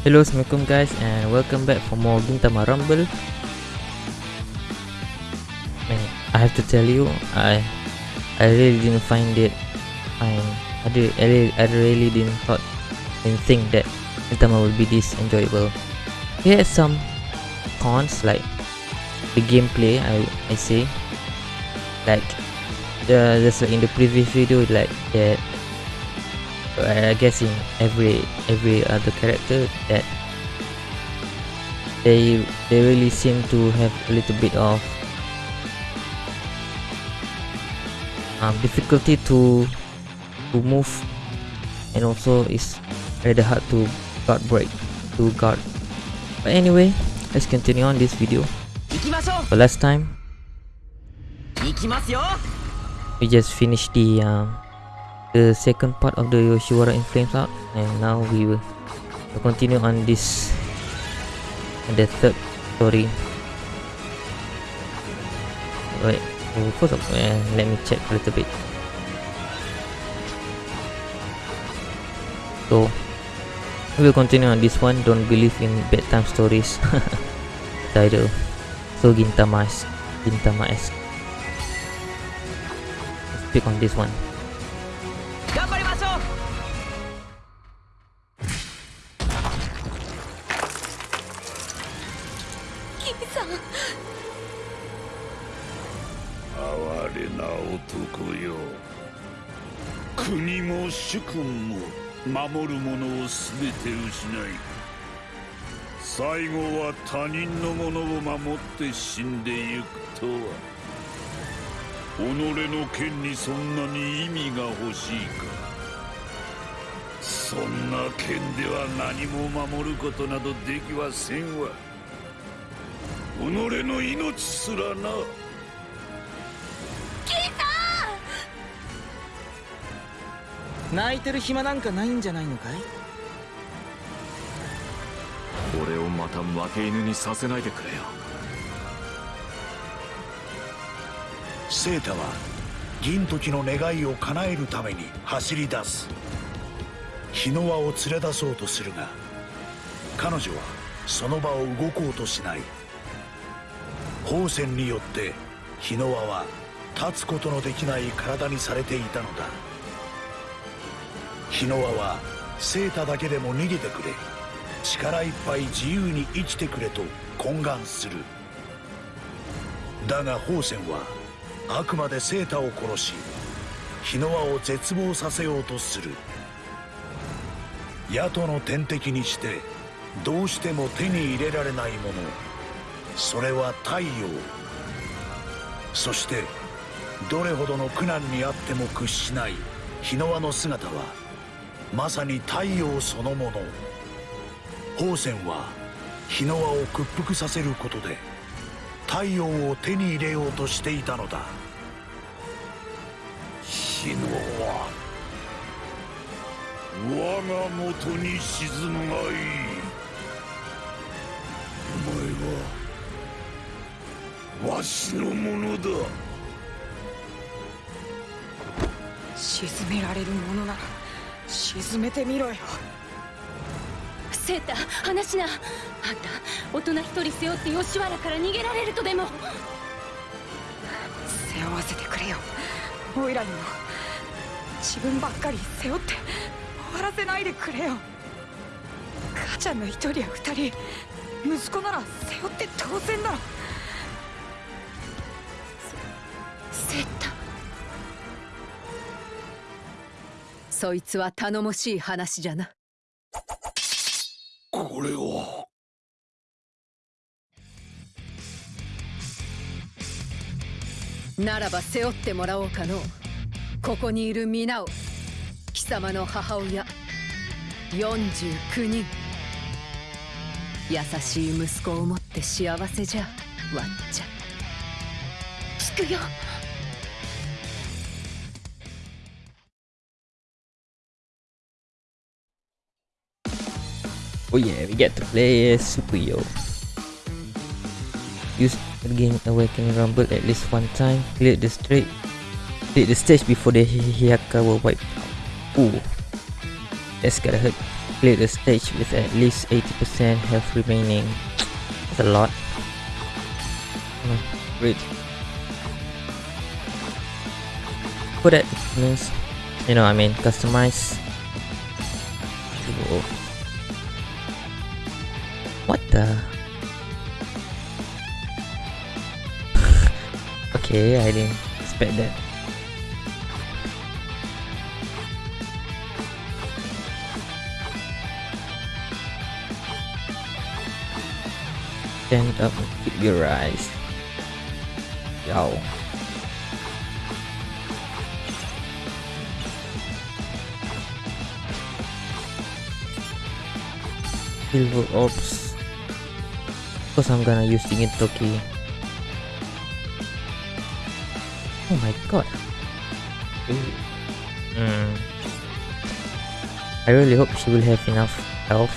Hello, Assalamualaikum guys and welcome back for more Gintama Rumble. I have to tell you, I I really didn't find it fine I, did, I, really, I really didn't thought didn't think that Gintama would be this enjoyable. It has some cons like the gameplay I, I say. Like the just like in the previous video like that I guess in every every other character that they they really seem to have a little bit of um, difficulty to to move. And also it's rather hard to guard break to guard. But anyway let's continue on this video. So last time. We just finished the um, the second part of the Yoshiwara in Flames out and now we will continue on this the third story. Wait oh, first of all uh, let me check a little bit. So we will continue on this one. Don't believe in bedtime stories. Title so Gintama Gintama esque pick on this one 守る者を全て失い最後は他人のものを守って死んでゆくとは己の剣にそんなに意味が欲しいか。そんな剣では何も守ることなどできはせんわ。己の命すらな。泣いてる暇なんかないんじゃないのかい？俺をまた負け犬にさせないでくれよ。セータは銀時の願いを叶えるために走り出す。日の輪を連れ出そうとするが彼女はその場を動こうとしない。宝泉によって日の輪は立つことのできない体にされていたのだ日の輪はセータだけでも逃げてくれ。力いっぱい自由に生きてくれと懇願する。だが宝泉はあくまでセータを殺し日の輪を絶望させようとする。野党の天敵にしてどうしても手に入れられないもの。それは太陽。そしてどれほどの苦難にあっても屈しない日の輪の姿はまさに太陽そのもの。宝泉は日の輪を屈服させることで太陽を手に入れようとしていたのだ。日の輪。我が元に沈むがいい。お前はわしのものだ。沈められるものなら沈めてみろよ。セータ話しな。あんた大人一人背負って吉原から逃げられるとでも。背負わせてくれよ。オイラにも。自分ばっかり背負って終わらせないでくれよ。母ちゃんの一人や二人息子なら背負って当然だろそいつは頼もしい話じゃな。これはならば背負ってもらおうかの。ここにいる皆を。貴様の母親。49人。優しい息子を持って幸せじゃ。わっちゃ。聞くよ Oh yeah, we get to play as Sukuyo. Use the game Awakening Rumble at least one time. Clear the straight. Clear the stage before the Hi- Hiyaka were wiped out. Ooh. That's gotta hurt. clear the stage with at least 80% health remaining. That's a lot. Great. For that you know, I mean, customize. The? okay, I didn't expect that. Stand up and keep your eyes. Yo. Silver orbs. Because I'm gonna use the Toki. Oh my god. Hmm. I really hope she will have enough health.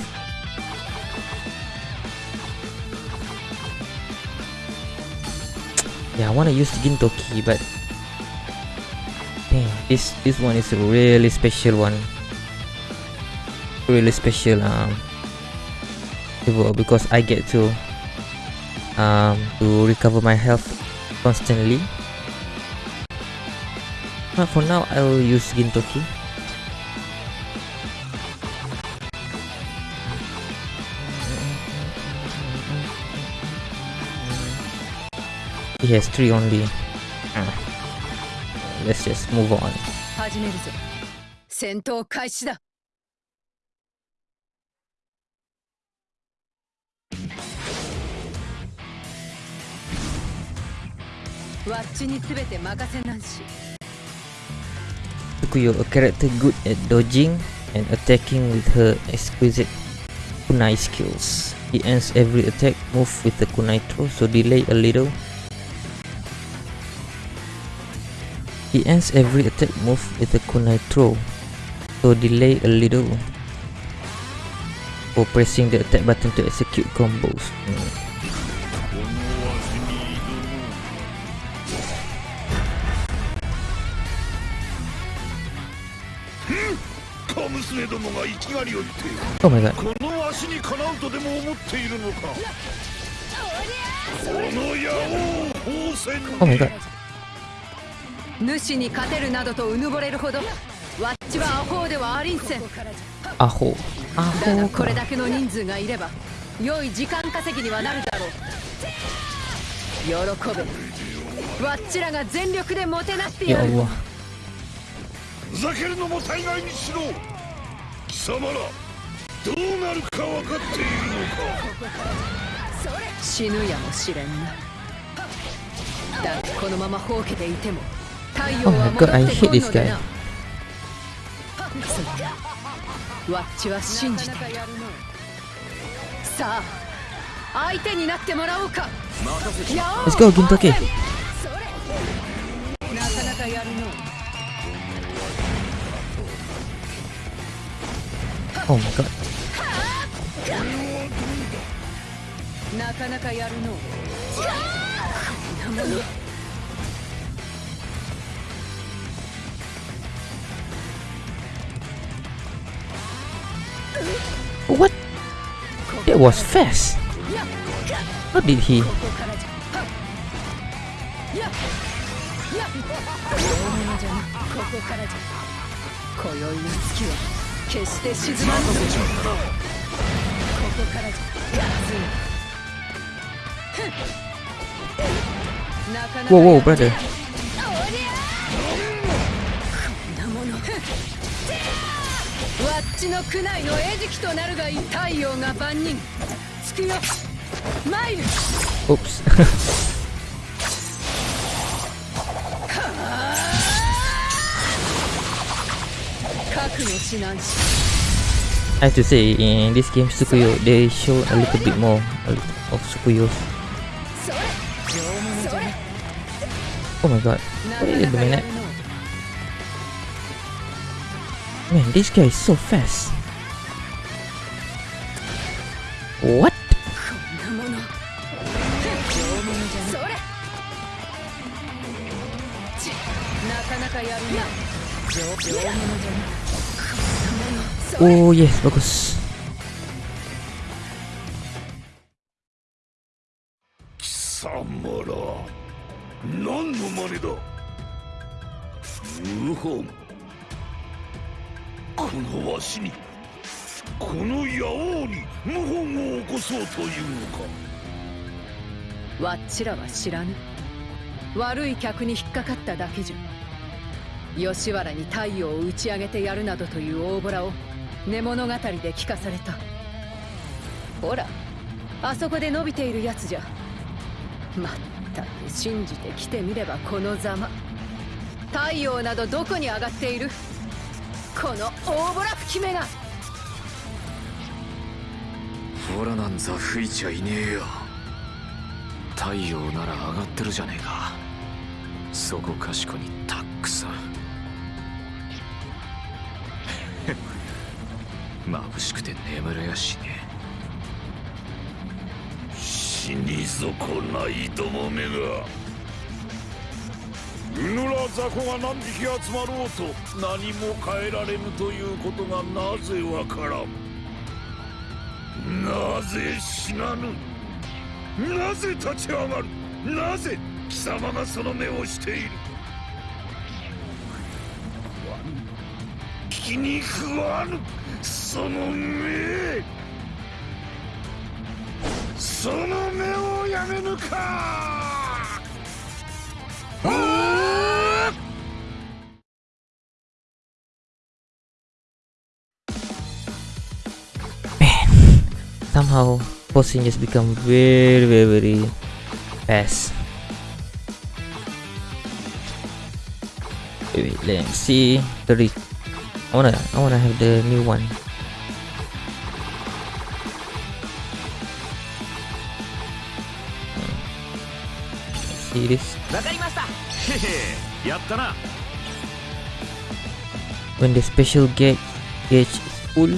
Yeah, I want to use the Gintoki, but dang, this this one is a really special one. Really special um because I get to um to recover my health constantly. But for now, I will use Gintoki. He has three only. Ah. Let's just move on. 始めるぞ戦闘開始だ ワッチに全て任せなんし Tsukuyo, a character good at dodging and attacking with her exquisite kunai skills. He ends every attack move with the kunai throw, so delay a little. He ends every attack move with the kunai throw, so delay a little. For pressing the attack button to execute combos. Hmm. 小娘どもが生きがりを言って Oh my god. この足にかなうとでも思っているのかこの野王宝泉 Oh my god. 主に勝てるなどとうぬぼれるほどワッチはアホではありんせん Aho. だが Aho. これだけの人数がいれば良い時間稼ぎにはなるだろう喜べワッチらが全力でもてなってやる.ふざけるのも大概にしろ貴様らどうなるか分かっているのか。死ぬやもしれんな。だがこのままほうけていても太陽 Oh は my 戻 god, I って hate こん this ので guy. なそうワッチは信じて。いるさあ相手になってもらおうか。Let's go, Gintoki. なかなかやるの Oh my god. What? That was fast. What did he? 決して沈まんぞここからじゃ。やつなかなか Whoa, whoa, や brother. なもの。区内の餌食となるがいい太陽が万人。つくよ。マイル。Oops. I have to say, in this game Sukuyo, they show a little bit more of Sukuyo. Oh my god, what are you doing at? Man, this guy is so fast. What? Oh yes, bagus. 貴様ら何の真似だ？謀反。このわしにこの野王に謀反を起こそうというのか？わっちらは知らぬ。悪い客に引っかかっただけじゃ。吉原に太陽を打ち上げてやるなどという大ボラを寝物語で聞かされた。ほらあそこで伸びているやつじゃ。まったく信じて来てみればこのざま。太陽などどこに上がっている？この大ボラ吹き目が。ほらなんざ吹いちゃいねえよ。太陽なら上がってるじゃねえか。そこかしこにた眩しくて眠れやしね。死に損ないどもめが。うぬら雑魚が何匹集まろうと何も変えられぬということがなぜわからん。なぜ死なぬ。なぜ立ち上がる。なぜ貴様がその目をしている。気に食わぬその目その目をやめぬか Somehow, posing just become very, very, very fast. Wait, wait, let me see the re- I wanna I wanna have the new one. See this? when the special gauge gauge is full,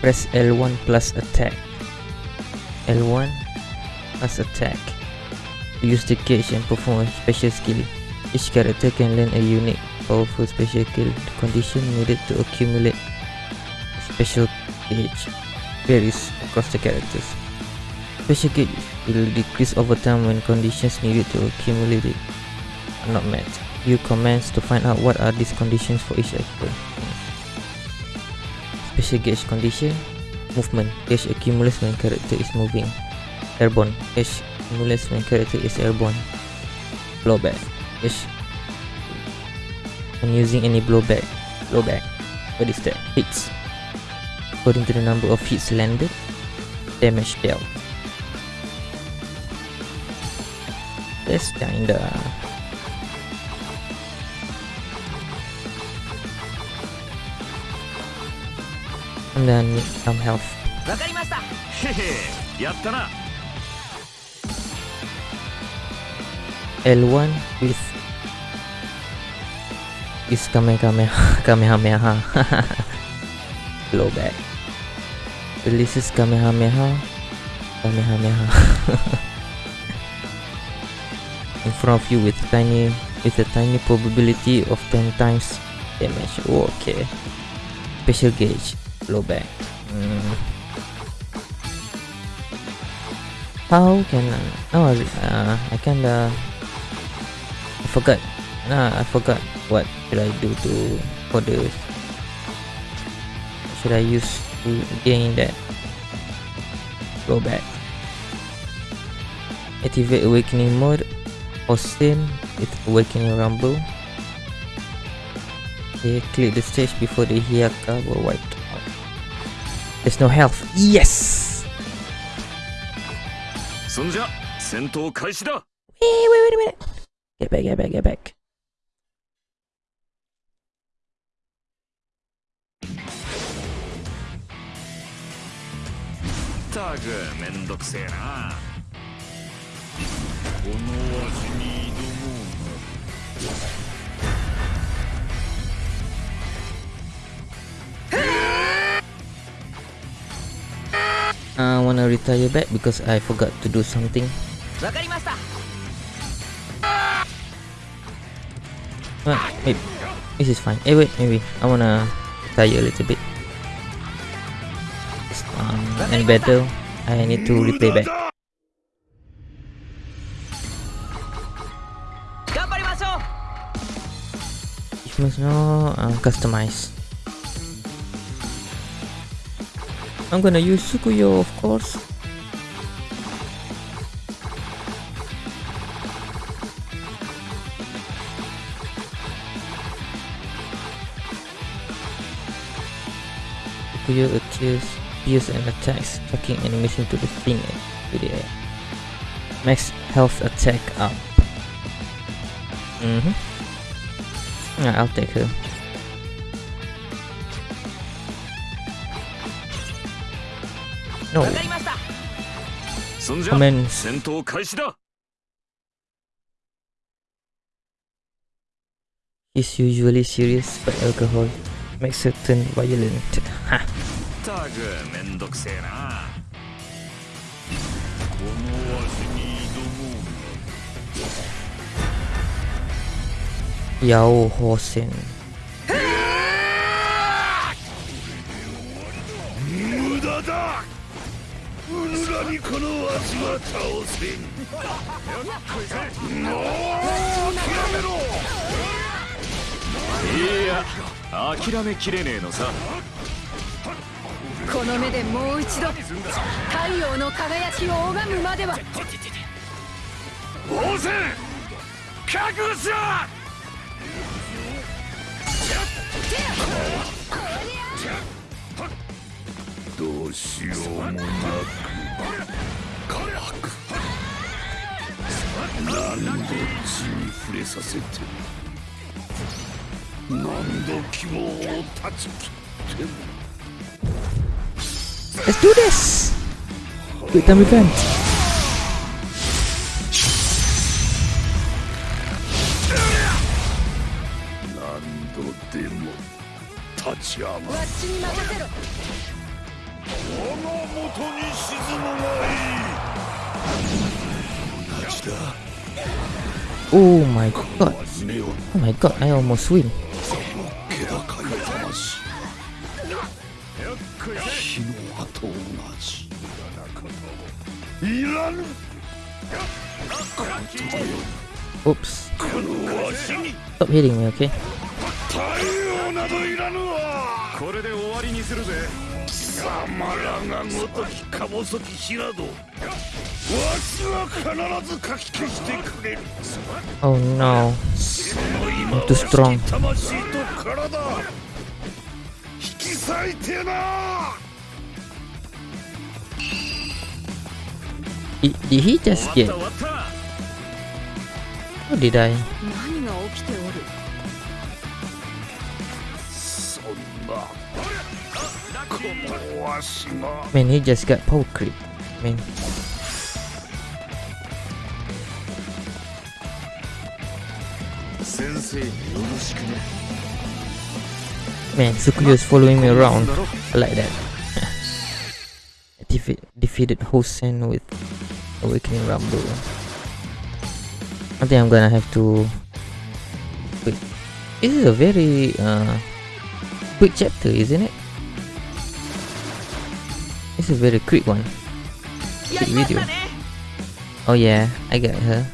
press L1 plus attack. L1 plus attack. Use the gauge and perform a special skill. Each character can learn a unique, powerful special skill. Condition needed to accumulate special gauge varies across the characters. Special gauge will decrease over time when conditions needed to accumulate it are not met. View commands to find out what are these conditions for each actor. Special gauge condition Movement Gauge accumulates when character is moving Airborne Gauge accumulates when character is airborne Blowback Gauge When using any blowback Blowback What is that? Hits According to the number of hits landed Damage dealt That's kinda And then need some health わかりましたへへやったな L1 with is Kamehameha Kamehameha blowback releases Kamehameha Kamehameha in front of you with tiny with a tiny probability of 10 times damage. Oh, okay. Special gauge. Blowback Hmm. how can I oh uh, I kinda I forgot. Nah, I forgot what should I do to for the should I use to gain that? Go back. Activate awakening mode or same with awakening rumble. Okay, clear the stage before the Hiyaka were wiped out. There's no health. Yes! Wait, wait, wait a minute. Get back, get back, get back. ったくめんどくせえなこのわしに挑もう I wanna retire back because I forgot to do something. わかりました Well, maybe. This is fine. Hey, wait, maybe. I wanna tie a little bit. Um, and battle. I need to replay back. If must know, um, customize. I'm gonna use Sukuyo, of course. Akuya appears, appears and attacks, tracking animation to the fling to the air. Max health attack up. Mm hmm. Yeah, I'll take her. No. Commence. He's usually serious but alcohol makes her turn violent. Ha! た。くめんどくせえな。このわしに挑もう。Yao Hosen. 無駄だ。うぬらにこのわしは倒せん。もう諦めろ。いや諦めきれねえのさ。この目でもう一度太陽の輝きを拝むまでは。応戦覚悟しろ！どうしようもなく何度血に触れさせて何度希望を断ち切っても Let's do this! Quick time event! 何度でも立ち上がるわっちに任せろ我が元に沈むがいい同じだ Oh my god! Oh my god, I almost win. 気高い魂火の輪と同じ。いらぬ。Oops. このわしに。Stop hitting me, okay? 太陽などいらぬわ。これで終わりにするぜ。貴様らがごときか細き火などわしは必ずかき消してくれる。Oh no. その今 I'm too strong. しき体引き裂いてなわっ get... た終わった Or did I? 何が起きておるそんなこのわしが Man, he just got power creep. Man. 先生によろしくね Man, Tsukuyo is following me around. I like that. Defe defeated Hosen with Awakening Rumble. I think I'm gonna have to... Wait, this is a very uh, quick chapter, isn't it? It's a very quick one. Quick video. Oh yeah, I got her.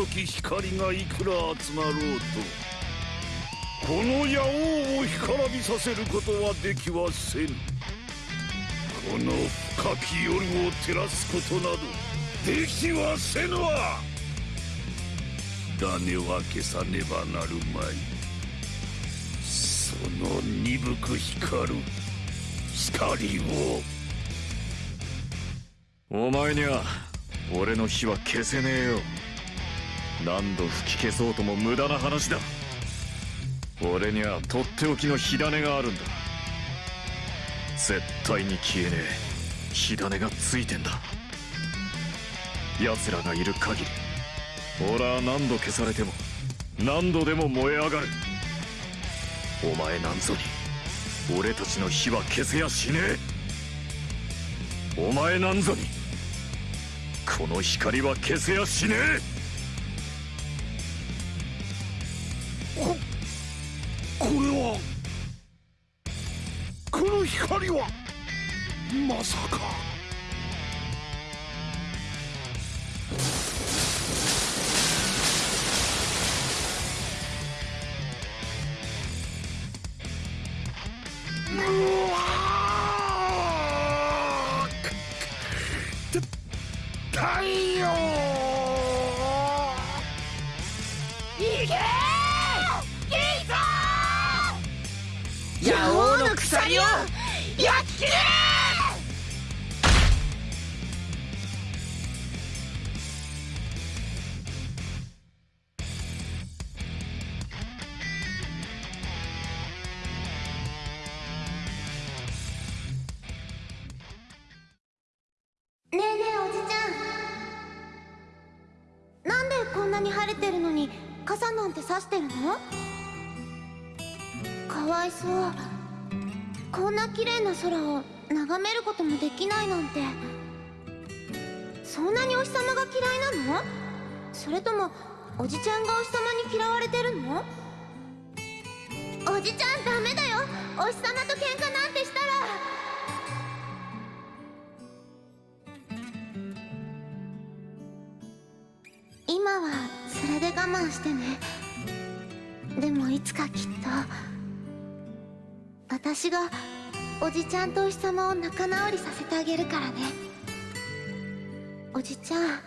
細き光がいくら集まろうとこの野王を干からびさせることはできはせぬ。この深き夜を照らすことなどできはせぬわ。種は消さねばなるまい。その鈍く光る光を。お前には俺の火は消せねえよ。何度吹き消そうとも無駄な話だ。俺にはとっておきの火種があるんだ。絶対に消えねえ火種がついてんだ。奴らがいる限り俺は何度消されても何度でも燃え上がる。お前なんぞに俺たちの火は消せやしねえ。お前なんぞにこの光は消せやしねこ光はまさか。うわー。た太陽。野王の鎖を焼き切れて。そんなにお日様が嫌いなの？それともおじちゃんがお日様に嫌われてるの？おじちゃんダメだよ。お日様と喧嘩なんてしたら。今はそれで我慢してね。でもいつかきっと私がおじちゃんとお日様を仲直りさせてあげるからね。おじちゃん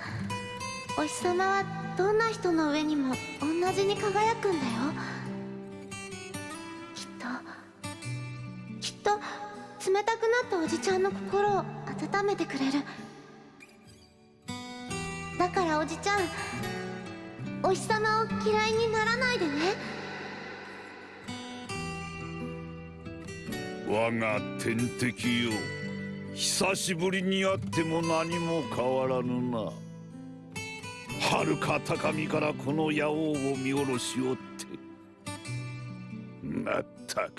お日様はどんな人の上にも同じに輝くんだよ。きっときっと冷たくなったおじちゃんの心を温めてくれる。だからおじちゃんお日様を嫌いにならないでね。我が天敵よ。久しぶりに会っても何も変わらぬな。遥か高みからこの野王を見下ろしおって。まったく。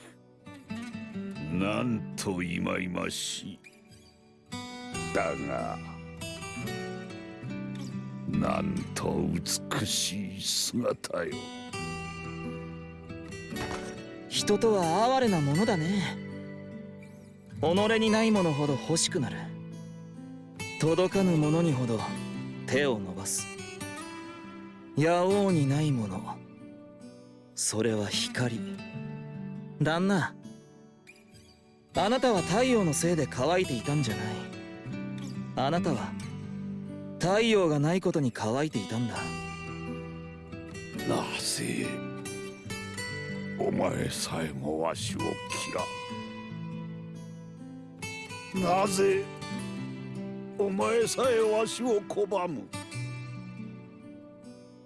なんと忌々しい。だがなんと美しい姿よ。人とは哀れなものだね。己にないものほど欲しくなる。届かぬ者にほど手を伸ばす。野王にないもの。それは光。旦那あなたは太陽のせいで乾いていたんじゃない。あなたは太陽がないことに乾いていたんだ。なぜお前さえもわしを嫌う。なぜお前さえわしを拒む？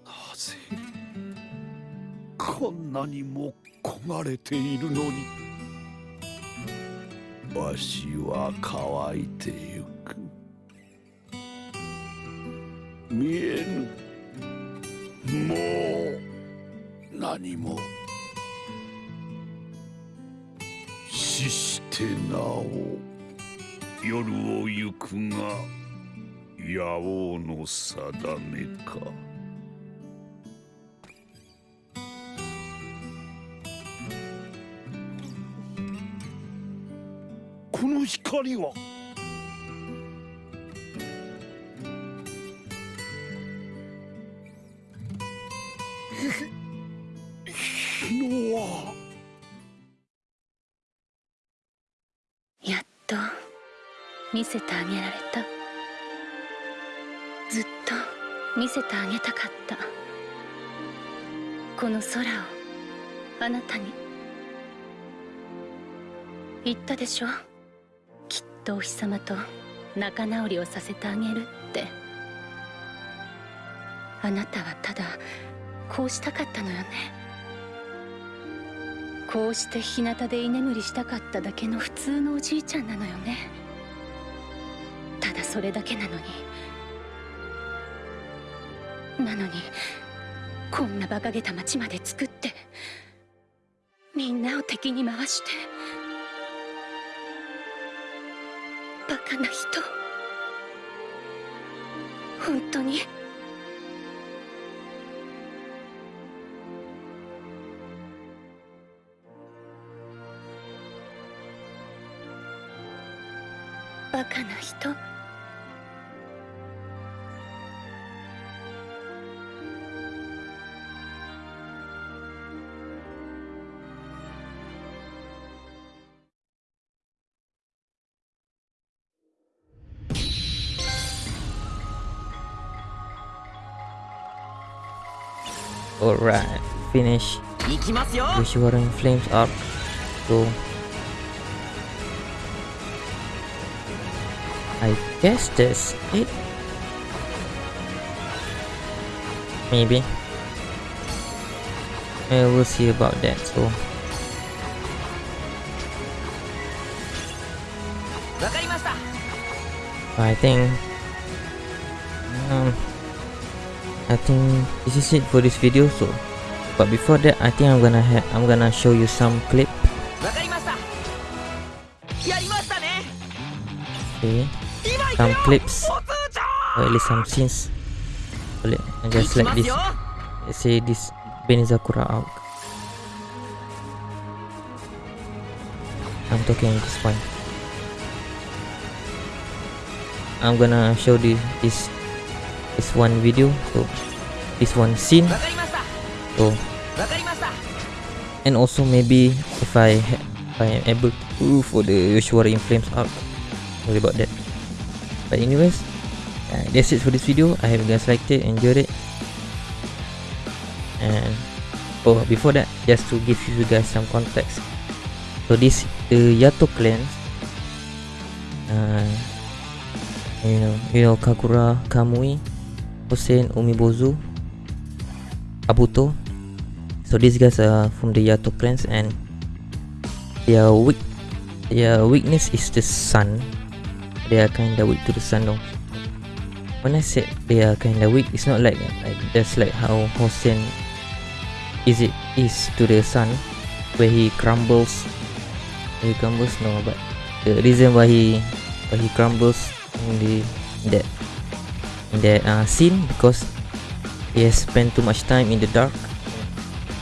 なぜこんなにも焦がれているのにわしは乾いてゆく。見えぬもう何も死してなお。夜を行くが野王の定めか。この光は見せてあげられた。ずっと見せてあげたかった。この空をあなたに。言ったでしょ？きっとお日様と仲直りをさせてあげるって。あなたはただこうしたかったのよね。こうして日向で居眠りしたかっただけの普通のおじいちゃんなのよね。それだけなのに。なのにこんな馬鹿げた町まで作ってみんなを敵に回してバカな人本当にバカな人 Right. finish. Yoshiwara in flames up. Go. I guess that's it. Maybe. Uh, we'll see about that, so... I think... Um, I think this is it for this video so but before that I think I'm gonna I'm gonna show you some clip. Okay some clips. or at least some scenes. Let just like this. let's say this Benizakura out. I'm talking at this point. I'm gonna show this this this one video so this one scene. So and also maybe if I if I am able to for the usual in flames out worry about that. But anyways uh, that's it for this video. I hope you guys liked it enjoyed it. And oh before that just to give you guys some context. So this the Yato clan. Uh, you know you know Kakura Kamui. Hossein Umibozu Abuto so these guys are from the Yato clans and their weak their weakness is the sun. They are kinda weak to the sun though. When I said they are kinda weak it's not like like just like how Hossein is it is to the sun where he crumbles. He crumbles no but the reason why he why he crumbles in the that in that uh, scene because he has spent too much time in the dark.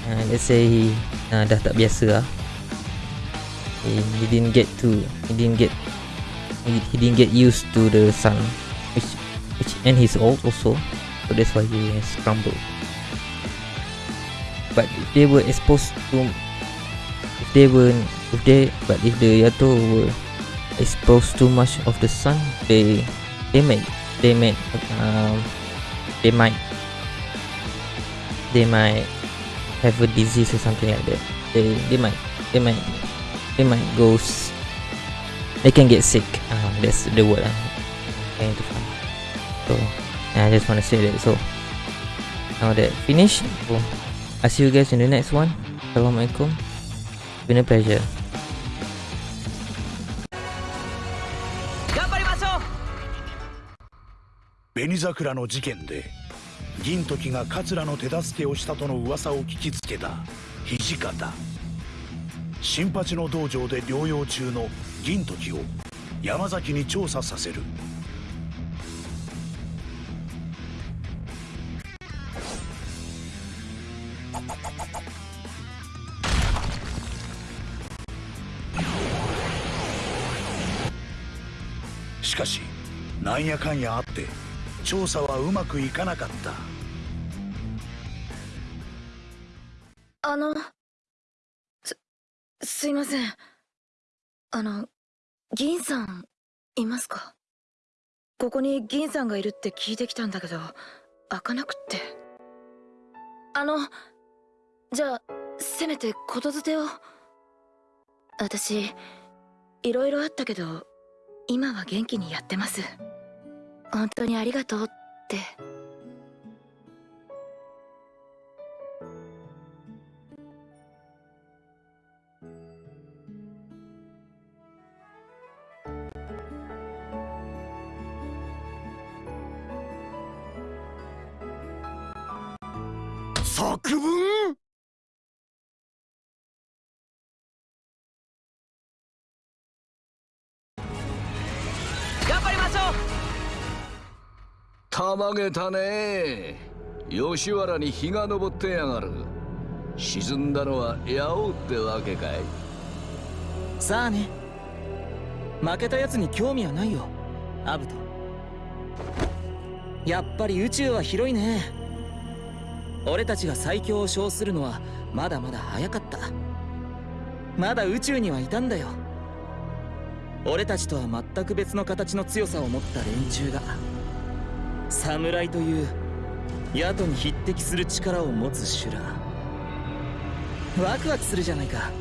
And let's say he uh, dah tak biasa lah. He, he didn't get to he didn't get he, he didn't get used to the sun which which and he's old also. So that's why he has crumbled. But if they were exposed to if they were if they but if the Yato were exposed too much of the sun they they might they might um they might they might have a disease or something like that. They they might they might they might go they can get sick. Uh, that's the word I'm trying to find. So I just want to say that. So now that finished I'll see you guys in the next one. Assalamualaikum. It's been a pleasure 桜の事件で銀時が桂の手助けをしたとの噂を聞きつけた土方。新八の道場で療養中の銀時を山崎に調査させる。しかしなんやかんやあって調査はうまくいかなかった。あのすすいません。あの銀さんいますか？ここに銀さんがいるって聞いてきたんだけど開かなくって。あのじゃあせめてことづてを。私いろいろあったけど今は元気にやってます。本当にありがとうって。さ区たまげたね。吉原に日が昇ってやがる。沈んだのは八王ってわけかい。さあね。負けたやつに興味はないよ。アブト。やっぱり宇宙は広いね。俺たちが最強を称するのはまだまだ早かった。まだ宇宙にはいたんだよ。俺たちとは全く別の形の強さを持った連中が。侍という宿に匹敵する力を持つ修羅。ワクワクするじゃないか。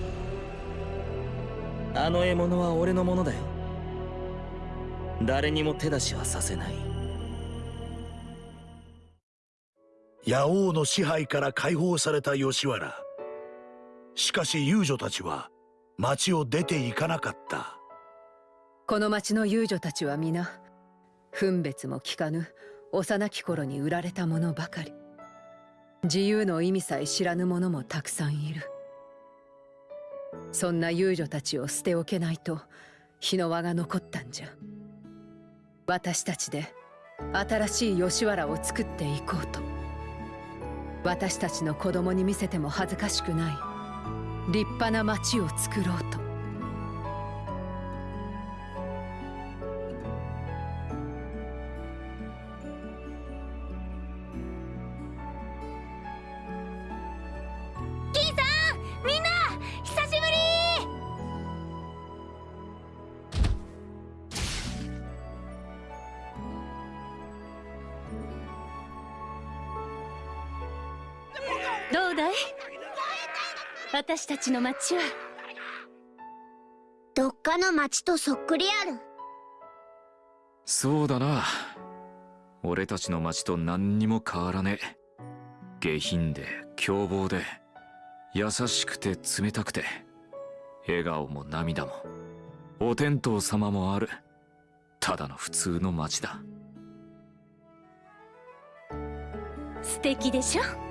あの獲物は俺のものだよ。誰にも手出しはさせない。野王の支配から解放された吉原。しかし遊女たちは町を出て行かなかった。この町の遊女たちは皆分別も聞かぬ幼き頃に売られたものばかり。自由の意味さえ知らぬ者もたくさんいる。そんな遊女たちを捨ておけないと日の輪が残ったんじゃ。私たちで新しい吉原を作っていこうと。私たちの子供に見せても恥ずかしくない。立派な町を作ろうと。ちの町は。どっかの町とそっくりある。そうだな。俺たちの町と何にも変わらねえ。下品で凶暴で優しくて冷たくて笑顔も涙もお天道様もある。ただの普通の町だ。素敵でしょ？